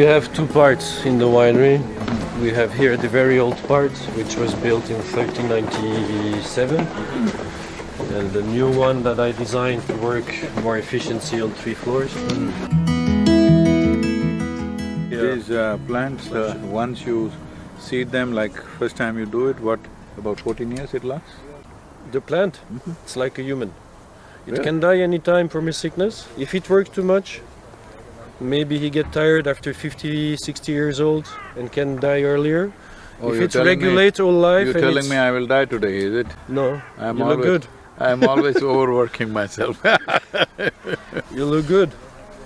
have two parts in the winery. We have here the very old part, which was built in 1397, and the new one that I designed to work more efficiency on three floors. These uh, plants, uh, once you seed them, like first time you do it, what, about fourteen years it lasts? The plant, it's like a human. It. Really? can die any time from a sickness. If it works too much, maybe he get tired after 50, 60 years old and can die earlier. Oh, if it's me- regulate all life You're telling me I will die today, is it? No, I'm you always, look good. I'm always overworking myself You look good.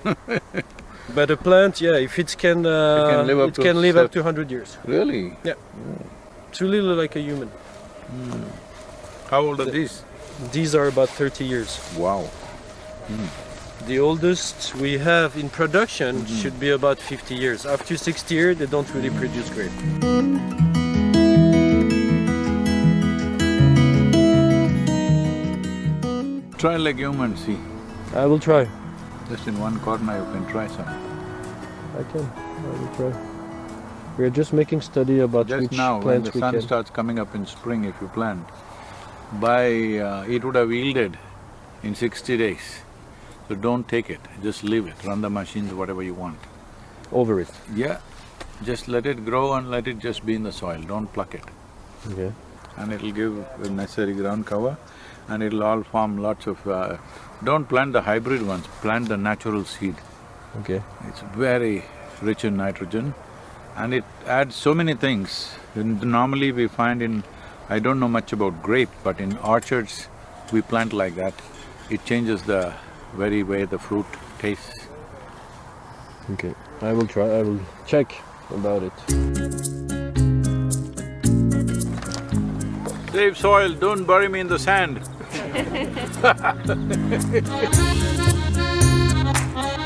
but a plant, yeah, if it can, uh, can live up it to can live up to 100 years. Really? Yeah. It's really like a human. How old are these? These are about 30 years. Wow. The oldest we have in production Mm-hmm. should be about 50 years. After 60 years, they don't really produce grape. Try legume and see. I will try. Just in one corner you can try some. I can. I will try. We are just making study about Just which now, when plants the sun starts coming up in spring, if you plant, by… Uh, it would have yielded in sixty days. So don't take it, just leave it, run the machines, whatever you want. Over it. Yeah, just let it grow and let it just be in the soil, don't pluck it. Okay. And it'll give the necessary ground cover and it'll all form lots of… Uh, don't plant the hybrid ones, plant the natural seed. Okay. It's very rich in nitrogen and it adds so many things. And normally we find in… I don't know much about grape, but in orchards, we plant like that. It changes the very way the fruit tastes. Okay. I will try. I will check about it. Save soil, don't bury me in the sand.